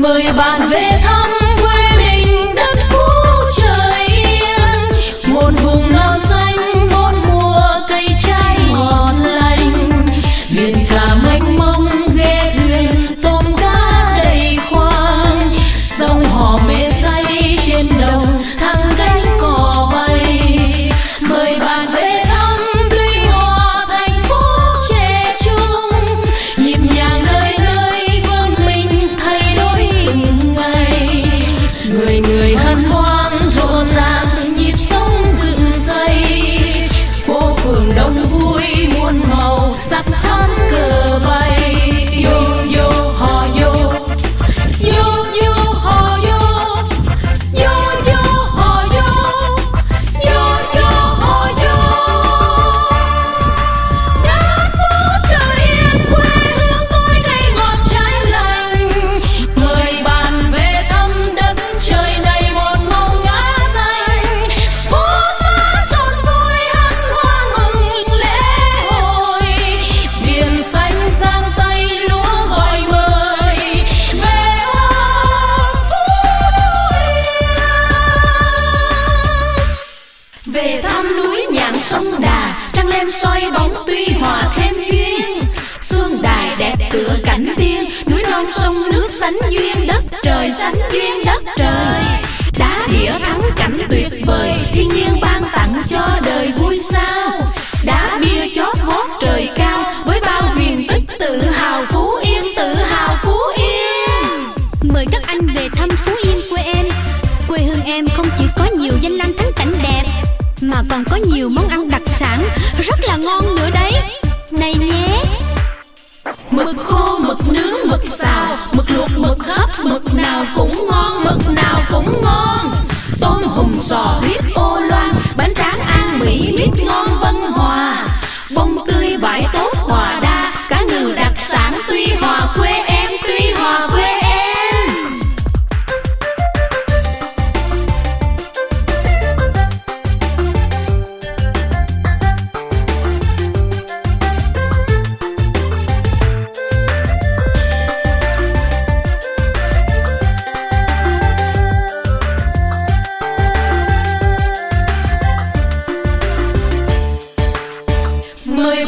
mời bạn về thăm quê về thăm núi nhạn sông đà, trăng lên soi bóng tuy hòa thêm duyên. Xuân đài đẹp tựa cảnh tiên, núi non sông nước sánh duyên, đất trời sánh duyên, đất trời. Đá đĩa thắng cảnh tuyệt vời, thiên nhiên ban tặng cho đời vui sao. Đá bia chót vót trời cao, với bao huyền tích tự hào phú yên, tự hào phú yên. Mời các anh về thăm phú yên quê em. Quê hương em không chỉ có nhiều danh lam thắng cảnh mà còn có nhiều món ăn đặc sản Rất là ngon nữa đấy. Này nhé. Mực khô, mực nướng, mực xào Mực luộc, mực hấp, mực nào cũng ngon Mực nào cũng ngon. Tôm hùm sò huyết